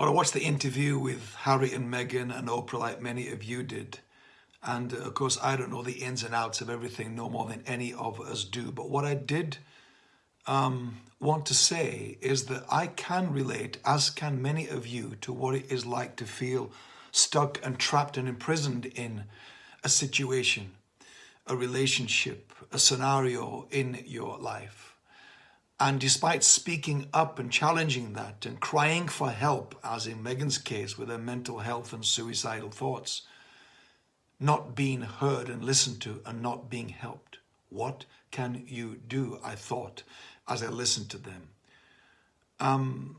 Well, I watched the interview with Harry and Meghan and Oprah like many of you did. And uh, of course, I don't know the ins and outs of everything no more than any of us do. But what I did um, want to say is that I can relate, as can many of you, to what it is like to feel stuck and trapped and imprisoned in a situation, a relationship, a scenario in your life. And despite speaking up and challenging that and crying for help, as in Meghan's case with her mental health and suicidal thoughts, not being heard and listened to and not being helped. What can you do? I thought as I listened to them. Um,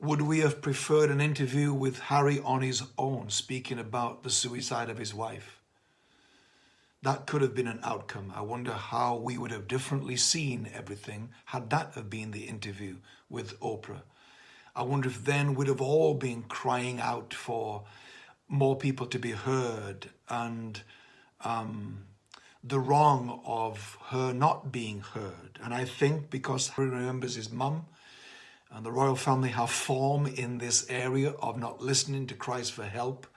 would we have preferred an interview with Harry on his own, speaking about the suicide of his wife? That could have been an outcome. I wonder how we would have differently seen everything had that have been the interview with Oprah. I wonder if then we'd have all been crying out for more people to be heard and um, the wrong of her not being heard. And I think because he remembers his mum and the royal family have form in this area of not listening to Christ for help,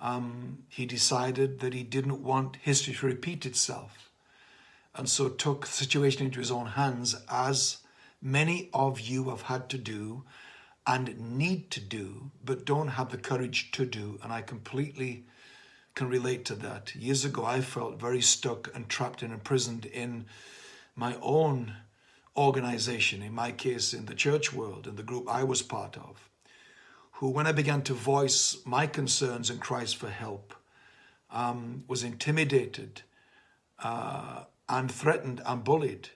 um, he decided that he didn't want history to repeat itself. And so took the situation into his own hands as many of you have had to do and need to do, but don't have the courage to do. And I completely can relate to that. Years ago, I felt very stuck and trapped and imprisoned in my own organization, in my case, in the church world, in the group I was part of who, when I began to voice my concerns in Christ for help, um, was intimidated uh, and threatened and bullied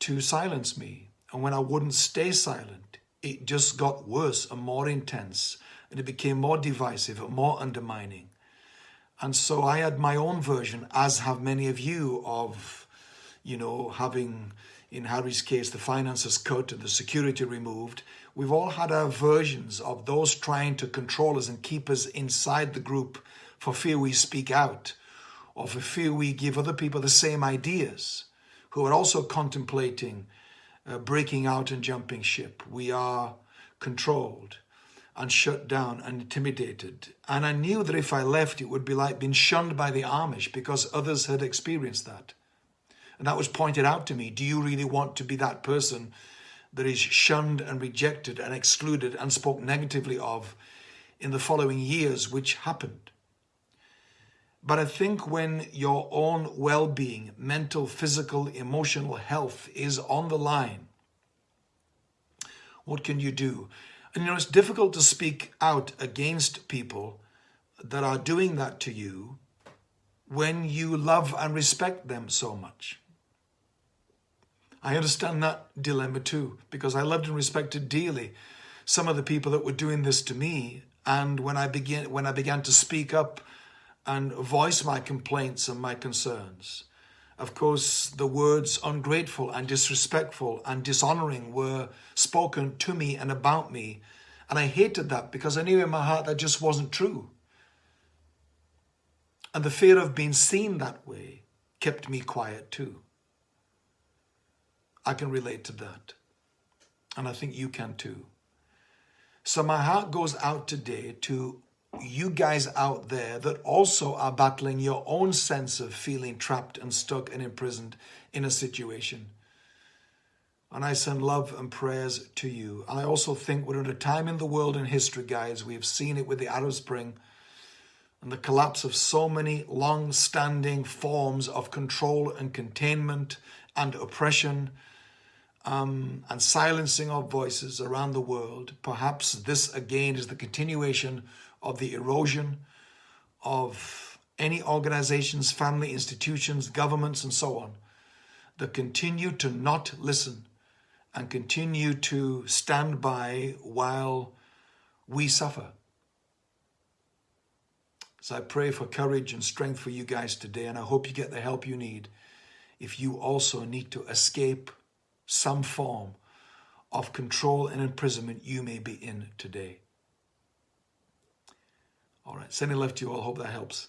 to silence me. And when I wouldn't stay silent, it just got worse and more intense, and it became more divisive and more undermining. And so I had my own version, as have many of you, of, you know, having, in Harry's case, the finances cut and the security removed, We've all had our versions of those trying to control us and keep us inside the group for fear we speak out or for fear we give other people the same ideas who are also contemplating uh, breaking out and jumping ship. We are controlled and shut down and intimidated. And I knew that if I left, it would be like being shunned by the Amish because others had experienced that. And that was pointed out to me. Do you really want to be that person that is shunned and rejected and excluded and spoke negatively of in the following years, which happened. But I think when your own well-being, mental, physical, emotional health is on the line, what can you do? And you know, it's difficult to speak out against people that are doing that to you when you love and respect them so much. I understand that dilemma too, because I loved and respected dearly some of the people that were doing this to me. And when I began, when I began to speak up and voice my complaints and my concerns, of course, the words ungrateful and disrespectful and dishonoring were spoken to me and about me. And I hated that because I knew in my heart that just wasn't true. And the fear of being seen that way kept me quiet too. I can relate to that. And I think you can too. So my heart goes out today to you guys out there that also are battling your own sense of feeling trapped and stuck and imprisoned in a situation. And I send love and prayers to you. I also think we're at a time in the world in history, guys. We've seen it with the Arab Spring and the collapse of so many long-standing forms of control and containment and oppression um, and silencing of voices around the world. Perhaps this again is the continuation of the erosion of any organizations, family institutions, governments, and so on that continue to not listen and continue to stand by while we suffer. So I pray for courage and strength for you guys today, and I hope you get the help you need if you also need to escape some form of control and imprisonment you may be in today. All right, sending love to you all. Hope that helps.